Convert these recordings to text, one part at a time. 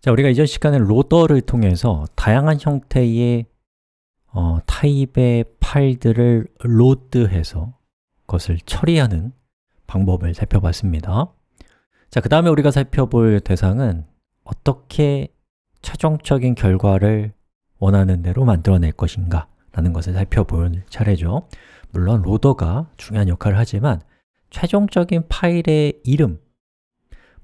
자, 우리가 이전 시간에 로더를 통해서 다양한 형태의 어, 타입의 파일들을 로드해서 그것을 처리하는 방법을 살펴봤습니다. 자, 그 다음에 우리가 살펴볼 대상은 어떻게 최종적인 결과를 원하는 대로 만들어낼 것인가 라는 것을 살펴볼 차례죠. 물론 로더가 중요한 역할을 하지만 최종적인 파일의 이름,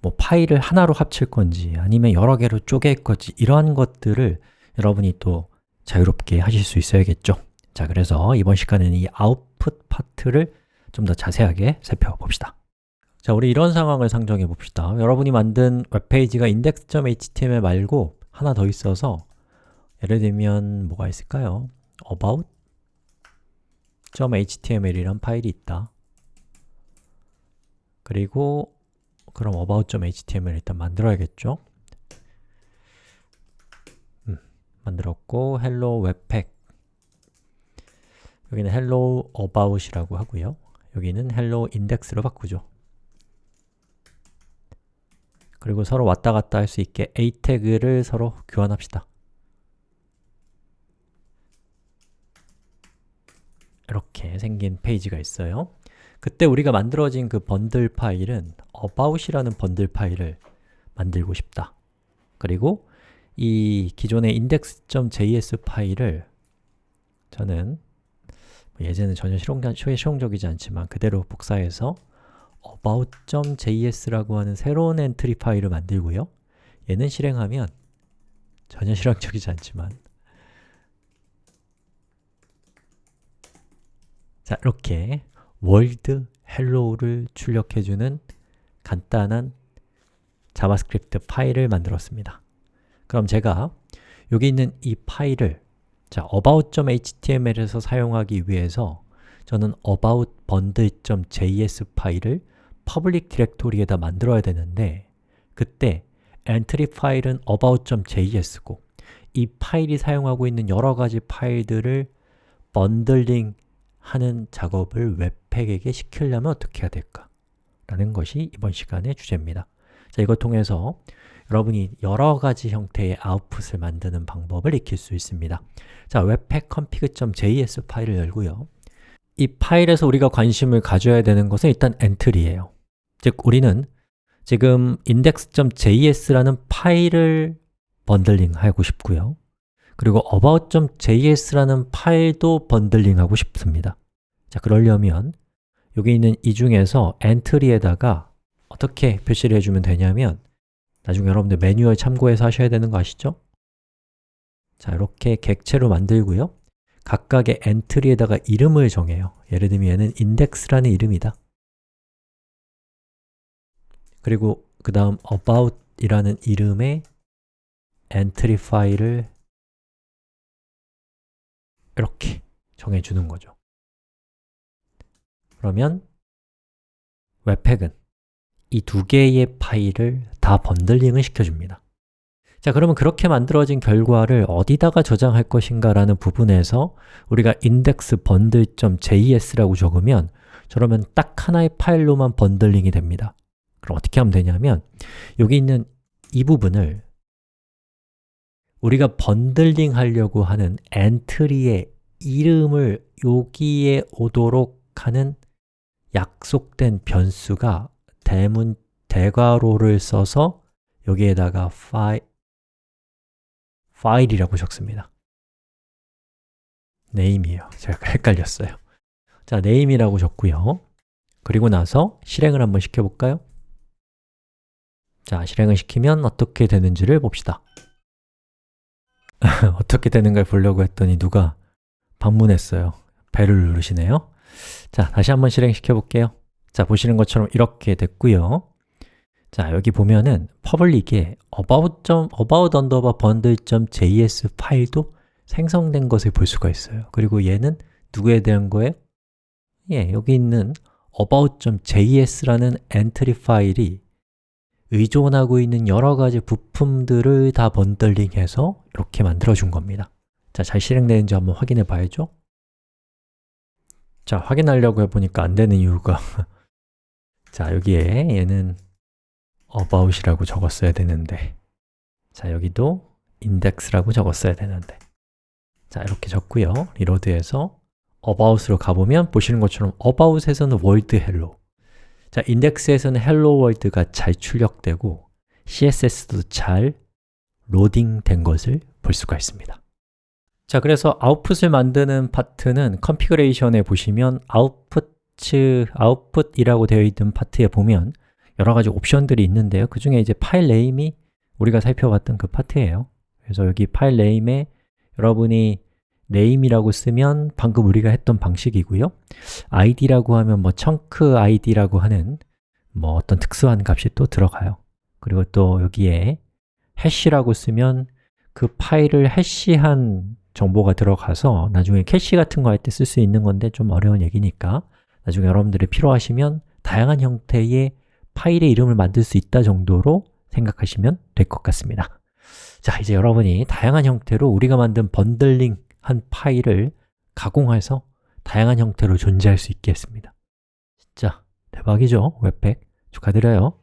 뭐 파일을 하나로 합칠 건지 아니면 여러 개로 쪼갤 건지 이러한 것들을 여러분이 또 자유롭게 하실 수 있어야겠죠. 자, 그래서 이번 시간에는 이 아웃풋 파트를 좀 더 자세하게 살펴봅시다. 자, 우리 이런 상황을 상정해 봅시다. 여러분이 만든 웹페이지가 index.html 말고 하나 더 있어서 예를 들면 뭐가 있을까요? about.html이란 파일이 있다. 그리고 그럼 about.html 일단 만들어야겠죠? 음, 만들었고 hello webpack. 여기는 hello about이라고 하고요. 여기는 hello index로 바꾸죠. 그리고 서로 왔다 갔다 할 수 있게 a 태그를 서로 교환합시다. 이렇게 생긴 페이지가 있어요 그때 우리가 만들어진 그 번들 파일은 about이라는 bundle 파일을 만들고 싶다. 그리고 이 기존의 index.js 파일을 저는 뭐 예제는 전혀 실용 적이지 않지만 그대로 복사해서 about.js라고 하는 새로운 entry 파일을 만들고요. 얘는 실행하면 전혀 실용적이지 않지만 자, 이렇게 world hello를 출력해주는 간단한 자바스크립트 파일을 만들었습니다. 그럼 제가 여기 있는 이 파일을 자, about.html에서 사용하기 위해서 저는 about bundle.js 파일을 public 디렉토리에다 만들어야 되는데 그때 엔트리 파일은 about.js고 이 파일이 사용하고 있는 여러 가지 파일들을 bundling 하는 작업을 webpack에게 시키려면 어떻게 해야 될까? 라는 것이 이번 시간의 주제입니다. 자, 이걸 통해서 여러분이 여러 가지 형태의 아웃풋을 만드는 방법을 익힐 수 있습니다. 자, webpack config.js 파일을 열고요. 이 파일에서 우리가 관심을 가져야 되는 것은 일단 엔트리예요. 즉, 우리는 지금 index.js라는 파일을 bundling하고 싶고요 그리고 about.js라는 파일도 bundling하고 싶습니다. 자, 그러려면 여기 있는 이 중에서 엔트리에다가 어떻게 표시를 해주면 되냐면 나중에 여러분들 매뉴얼 참고해서 하셔야 되는 거 아시죠? 자, 이렇게 객체로 만들고요. 각각의 엔트리에다가 이름을 정해요. 예를 들면 얘는 index라는 이름이다. 그리고 그 다음 about 이라는 이름의 엔트리 파일을 이렇게 정해주는 거죠. 그러면 webpack은 이 두 개의 파일을 다 bundling을 시켜줍니다. 자, 그러면 그렇게 만들어진 결과를 어디다가 저장할 것인가 라는 부분에서 우리가 index bundle.js라고 적으면 저러면 딱 하나의 파일로만 bundling이 됩니다. 그럼 어떻게 하면 되냐면 여기 있는 이 부분을 우리가 bundling 하려고 하는 엔트리의 이름을 여기에 오도록 하는 약속된 변수가 대문 대괄호를 써서 여기에다가 파일, 파일이라고 적습니다 name이에요. 제가 헷갈렸어요 자, name이라고 적고요 그리고 나서 실행을 한번 시켜볼까요? 자, 실행을 시키면 어떻게 되는지를 봅시다 어떻게 되는 걸 보려고 했더니 누가 방문했어요 배를 누르시네요 자, 다시 한번 실행시켜 볼게요 자, 보시는 것처럼 이렇게 됐고요 자, 여기 보면은 public에 about. about underbar bundle.js 파일도 생성된 것을 볼 수가 있어요 그리고 얘는 누구에 대한 거예요? 예, 여기 있는 about.js라는 엔트리 파일이 의존하고 있는 여러 가지 부품들을 다 bundling해서 이렇게 만들어준 겁니다. 자, 잘 실행되는지 한번 확인해 봐야죠. 자, 확인하려고 해보니까 안 되는 이유가 자, 여기에 얘는 about이라고 적었어야 되는데 자, 여기도 index라고 적었어야 되는데 자, 이렇게 적고요. reload해서 about으로 가보면 보시는 것처럼 about에서는 world hello 자, 인덱스에서는 hello world가 잘 출력되고 CSS도 잘 로딩된 것을 볼 수가 있습니다. 자, 그래서 아웃풋을 만드는 파트는 configuration에 보시면 아웃풋, 아웃풋이라고 되어 있는 파트에 보면 여러 가지 옵션들이 있는데요. 그 중에 이제 file name이 우리가 살펴봤던 그 파트예요. 그래서 여기 file name에 여러분이 name이라고 쓰면 방금 우리가 했던 방식이고요. id라고 하면 뭐 chunk id라고 하는 뭐 어떤 특수한 값이 또 들어가요. 그리고 또 여기에 hash라고 쓰면 그 파일을 hash한 정보가 들어가서 나중에 캐시 같은 거 할 때 쓸 수 있는 건데 좀 어려운 얘기니까 나중에 여러분들이 필요하시면 다양한 형태의 파일의 이름을 만들 수 있다 정도로 생각하시면 될 것 같습니다. 자, 이제 여러분이 다양한 형태로 우리가 만든 bundling 한 파일을 가공해서 다양한 형태로 존재할 수 있게 했습니다 진짜 대박이죠? webpack 축하드려요